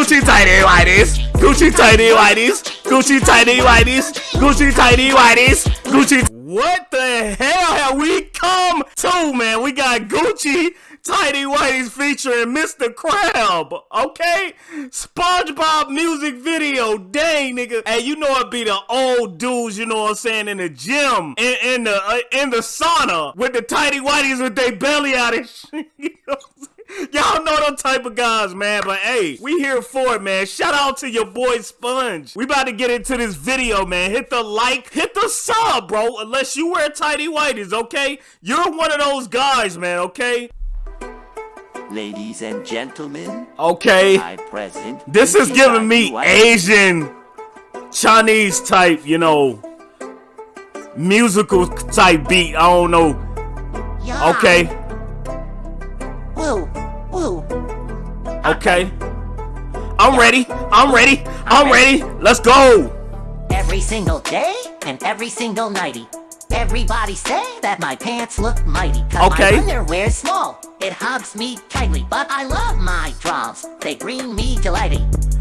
Gucci tiny whities, Gucci tiny whities, Gucci tiny whities, Gucci tiny whities, Gucci. What the hell have we come to, man? We got Gucci Tiny whities featuring Mr. Crab, okay? SpongeBob music video, dang nigga. Hey, you know it be the old dudes, you know what I'm saying, in the gym, in, in the uh, in the sauna with the Tiny whities with their belly out and shit. You know? Y'all know them type of guys, man. But hey, we here for it, man. Shout out to your boy Sponge. We about to get into this video, man. Hit the like, hit the sub, bro. Unless you wear tighty whities, okay? You're one of those guys, man, okay? Ladies and gentlemen, Okay. I present. This is giving me Asian, Chinese type, you know, musical type beat. I don't know. Yeah. Okay. Okay. I'm ready. I'm ready. I'm ready. Let's go. Every single day and every single nighty. Everybody say that my pants look mighty. Cause Okay. my underwear's small. It hugs me tightly. But I love my draws. They bring me delighty.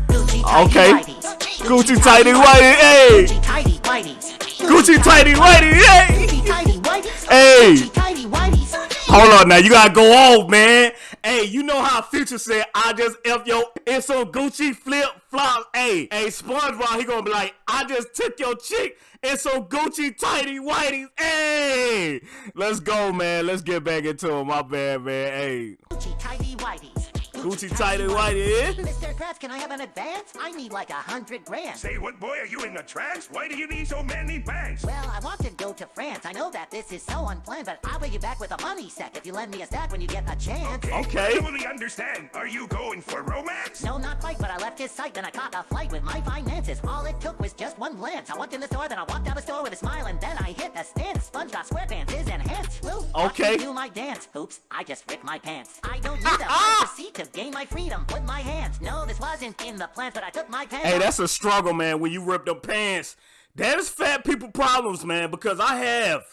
Gucci tighty Okay. whities. Gucci tighty whitey. Hey. Gucci tighty whities. Gucci tighty whitey. Hey. Gucci tighty whities. Hey. Gucci tighty whities. Hold on now, you gotta go off, man. Hey, you know how Future said, I just F your it's some Gucci flip flops. Hey, hey, SpongeBob, he gonna be like, I just took your chick and some Gucci tighty whities. Hey, let's go, man. Let's get back into it. My bad, man. Hey, Gucci tighty whities. Gucci tighty whitey. Mr. Krabs, can I have an advance? I need like a hundred grand. Say what, boy? Are you in the trance? Why do you need so many banks? Well, I want to France. I know that this is so unplanned, but I'll pay you back with a money sack if you lend me a stack when you get a chance. Okay. I totally understand. Are you going for romance? No, not quite, but I left his sight, then I caught a flight with my finances. All it took was just one glance. I walked in the store, then I walked out the store with a smile, and then I hit the stand. SpongeBob SquarePants is enhanced. Watch Okay. do my dance. Oops, I just ripped my pants. I don't need ah, a ah! front seat to gain my freedom with my hands. No, this wasn't in the plans, but I took my pants Hey, that's a struggle, man, when you rip the pants. That is fat people problems, man, because I have,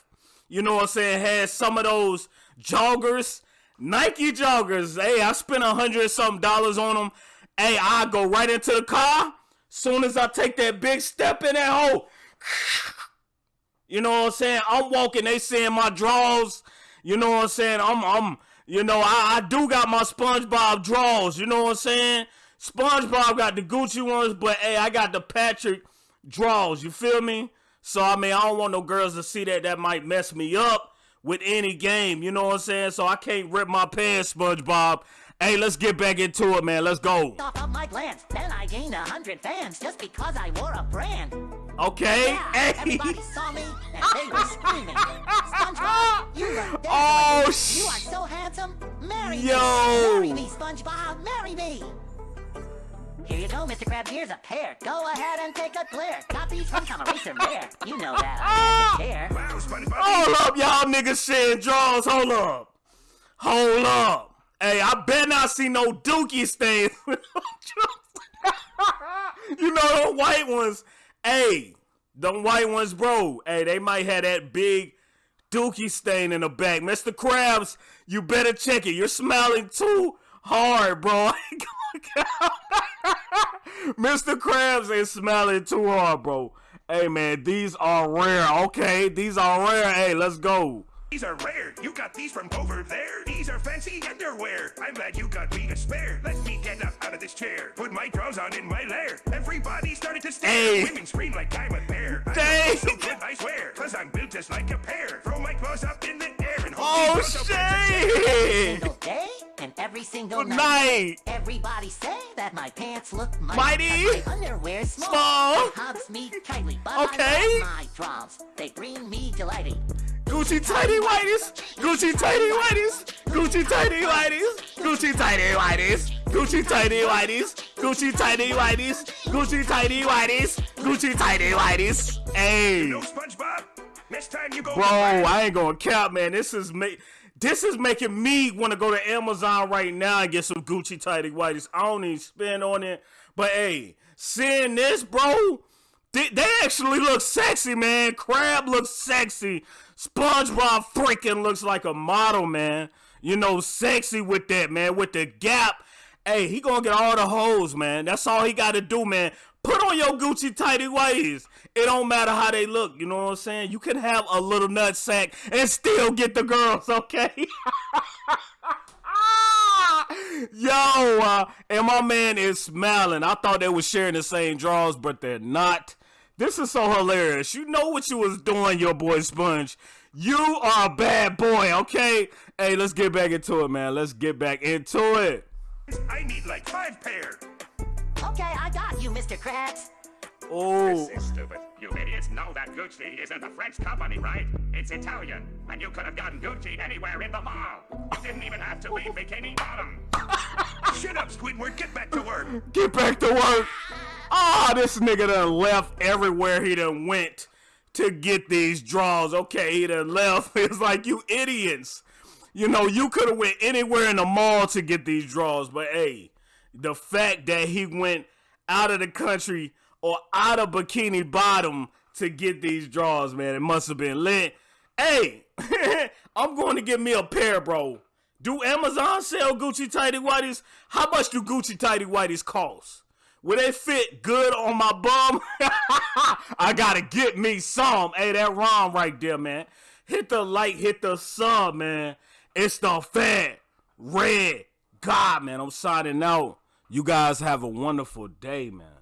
you know what I'm saying, had some of those joggers, Nike joggers. Hey, I spent a hundred something dollars on them. Hey, I go right into the car. Soon as I take that big step in that hole, you know what I'm saying? I'm walking, they seeing my draws. You know what I'm saying? I'm I'm you know, I, I do got my SpongeBob draws, you know what I'm saying? SpongeBob got the Gucci ones, but hey, I got the Patrick draws, you feel me? So I mean I don't want no girls to see that that might mess me up with any game, you know what I'm saying? So I can't rip my pants, SpongeBob. Hey, let's get back into it, man. Let's go. off of my glance. Then I gained a hundred fans just because I wore a brand. Okay? Yeah, Hey. everybody saw me and they were screaming. SpongeBob, you. Oh, You are so handsome. Marry Yo. me. Marry me, SpongeBob. Marry me. Here you go, Mr. Krabs. Here's a pair. Go ahead and take a glare. These from Tom Eraser Rare. You know that I share. Hold up, y'all niggas sharing draws. Hold up. Hold up. Hey, I better not see no dookie stains. you know them white ones. Hey, them white ones, bro. Hey, they might have that big dookie stain in the back. Mr. Krabs, you better check it. You're smiling too hard, bro. Mr. Krabs is smiling too hard, bro. Hey, man, these are rare. Okay, these are rare. Hey, let's go. These are rare. You got these from over there. These are fancy underwear. I'm glad you got me a spare. Let me get up out of this chair. Put my drawers on in my lair. Everybody started to stare. Hey. Women scream like I'm a bear. I Dang. look so good, I swear. Cause I'm built just like a pear. Throw my clothes up in the air and hold Oh, up as a chair. shit. Single day and every single Good night. Everybody say that my pants look mighty. Mighty. 'cause My underwear's small. Small. Hugs me tightly. But Okay. My draws. They bring me delighty. Gucci tighty whities, Gucci tighty whities, Gucci tighty whities, Gucci tighty whities, Gucci tighty whities, Gucci tighty whities, Gucci tighty whities, Gucci tighty whities. Hey, No SpongeBob. Next time you go. bro, I ain't gonna count, man. This is ma- this is making me want to go to Amazon right now and get some Gucci tighty whities. I don't even spend on it, but hey, seeing this, bro. They, they actually look sexy, man. Crab looks sexy. SpongeBob freaking looks like a model, man. You know, sexy with that, man. With the gap hey, he gonna get all the hoes, man. That's all he gotta do, man. Put on your Gucci tighty whities. It don't matter how they look. You know what I'm saying? You can have a little nut sack and still get the girls, okay? Yo, uh, and my man is smiling. I thought they were sharing the same draws, but they're not. This is so hilarious. You know what you was doing, your boy Sponge. You are a bad boy, okay? Hey, let's get back into it, man. Let's get back into it. I need like five pair. Okay, I got you, Mr. Krabs. Oh, This is stupid. You idiots know that Gucci isn't a French company, right? It's Italian. And you could have gotten Gucci anywhere in the mall. You didn't even have to be Bikini Bottom. Shut up, Squidward. Get back to work. get back to work. Ah, this nigga done left everywhere he done went to get these draws. Okay, he done left. It's like you idiots. You know, you could have went anywhere in the mall to get these draws, but hey, the fact that he went out of the country or out of Bikini Bottom to get these draws, man, it must have been lit. Hey, I'm going to get me a pair, bro. Do Amazon sell Gucci tighty whities? How much do Gucci tighty whities cost? Will they fit good on my bum? I gotta get me some. Hey, that rhyme right there, man. Hit the like, hit the sub, man. It's the fat red God, man. I'm signing out. You guys have a wonderful day, man.